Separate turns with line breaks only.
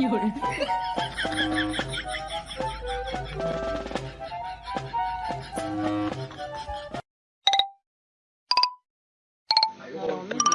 有人。
我